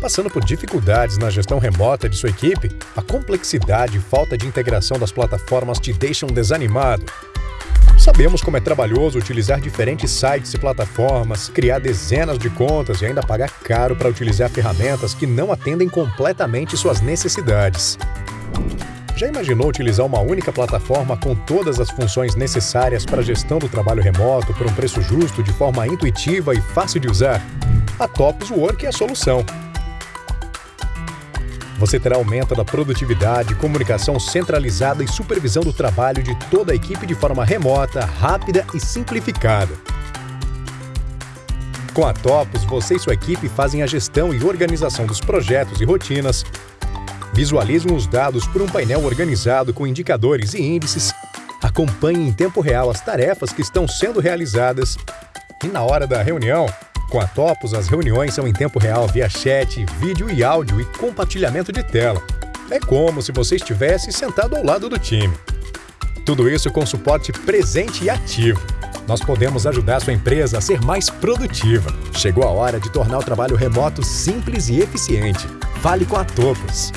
Passando por dificuldades na gestão remota de sua equipe, a complexidade e falta de integração das plataformas te deixam desanimado. Sabemos como é trabalhoso utilizar diferentes sites e plataformas, criar dezenas de contas e ainda pagar caro para utilizar ferramentas que não atendem completamente suas necessidades. Já imaginou utilizar uma única plataforma com todas as funções necessárias para a gestão do trabalho remoto por um preço justo, de forma intuitiva e fácil de usar? A Topos Work é a solução. Você terá aumento da produtividade, comunicação centralizada e supervisão do trabalho de toda a equipe de forma remota, rápida e simplificada. Com a Topos, você e sua equipe fazem a gestão e organização dos projetos e rotinas, visualizam os dados por um painel organizado com indicadores e índices, acompanhem em tempo real as tarefas que estão sendo realizadas. E, na hora da reunião, com a Topos, as reuniões são em tempo real via chat, vídeo e áudio e compartilhamento de tela. É como se você estivesse sentado ao lado do time. Tudo isso com suporte presente e ativo. Nós podemos ajudar sua empresa a ser mais produtiva. Chegou a hora de tornar o trabalho remoto simples e eficiente. Fale com a Topos.